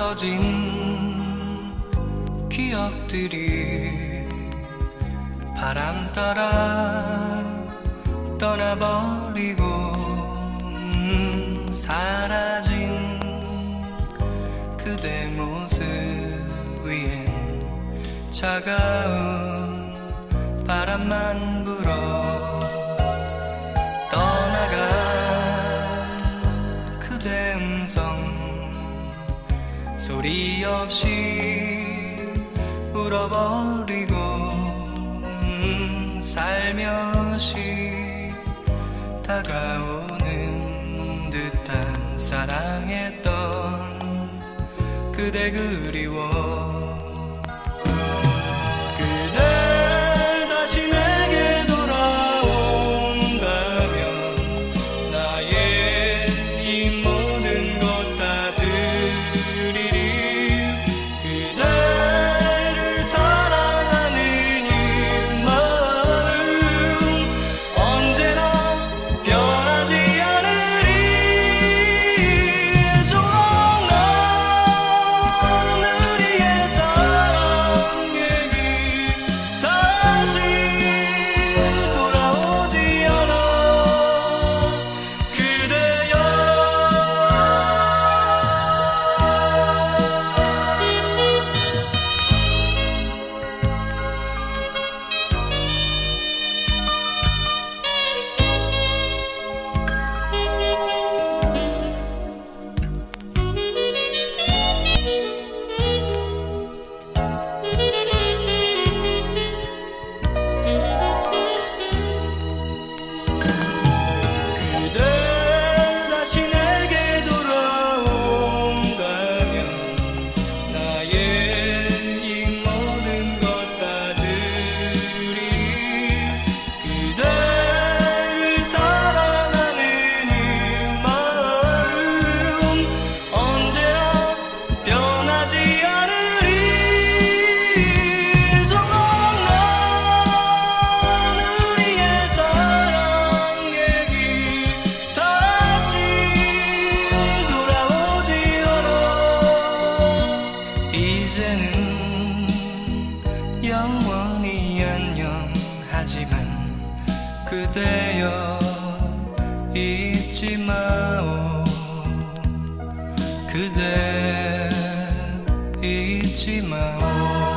지워진 기억들이 바람 따라 떠나버리고 음, 사라진 그대 모습 위엔 차가운 바람만 불어 소리 없이 울어버리고 음, 살며시 다가오는 듯한 사랑했던 그대 그리워 영원히 안녕하지만 그대여 잊지 마오. 그대 잊지 마오